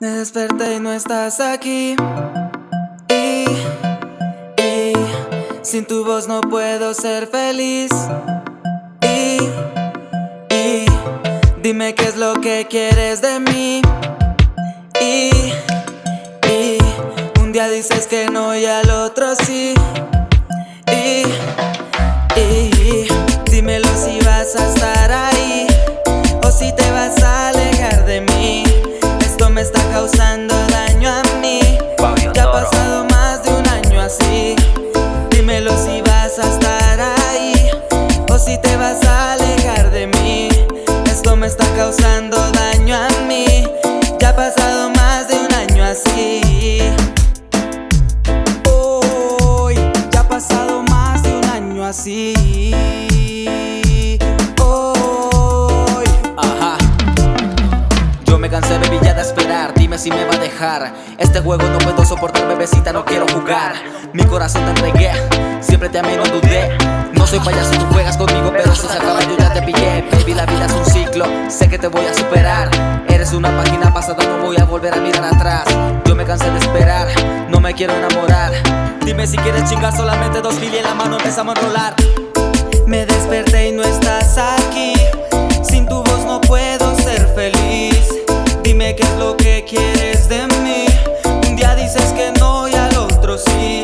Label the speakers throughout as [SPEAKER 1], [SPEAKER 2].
[SPEAKER 1] Me desperté y no estás aquí. Y, y sin tu voz no puedo ser feliz. Y, y dime qué es lo que quieres de mí. Y, y un día dices que no y al otro sí. Y, y si me
[SPEAKER 2] va a dejar. Este juego no puedo soportar, bebecita, no quiero jugar. Mi corazón te entregué, siempre te amé, no dudé. No soy payaso, tú juegas conmigo, pero eso se acaba, yo ya te pillé. Baby, la vida es un ciclo, sé que te voy a superar. Eres una página pasada, no voy a volver a mirar atrás. Yo me cansé de esperar, no me quiero enamorar. Dime si quieres chingar solamente dos fili en la mano, empezamos a enrolar.
[SPEAKER 1] Quieres de mí. Un día dices que no y al otro sí.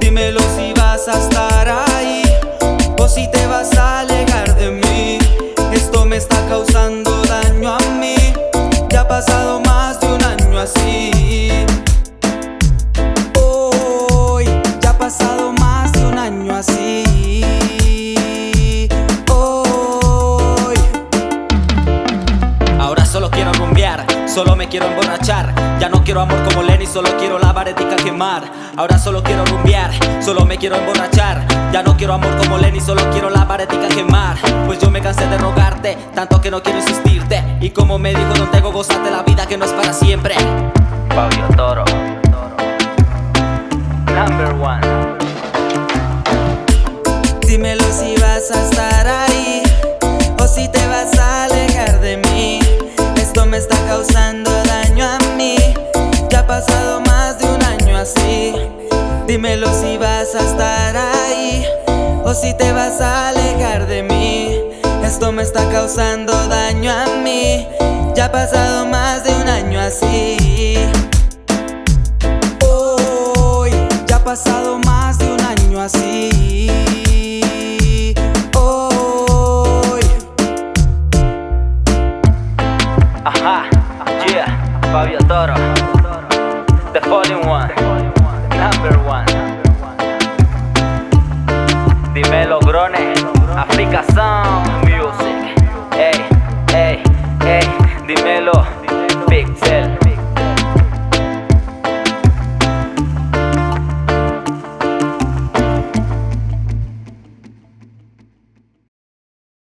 [SPEAKER 1] Dímelo si vas a estar ahí o si te vas a alejar de mí. Esto me está causando daño a mí. Ya ha pasado más de un año así. Hoy ya ha pasado más de un año así. Hoy
[SPEAKER 2] Ahora solo quiero rumbear, solo me quiero emborrachar. Ya no quiero amor como Lenny, solo quiero la baretica quemar. Ahora solo quiero rumbear, solo me quiero emborrachar. Ya no quiero amor como Lenny, solo quiero la baretica quemar. Pues yo me cansé de rogarte, tanto que no quiero insistirte. Y como me dijo Don Tego, gozate la
[SPEAKER 1] Dímelo si vas a estar ahí o si te vas a alejar de mí. Esto me está causando daño a mí. Ya ha pasado más de un año así. Hoy ya ha pasado más de un año así. Hoy
[SPEAKER 2] Ajá, yeah, Fabio Toro, the falling number one. Dímelo, Grone, Africa Sun.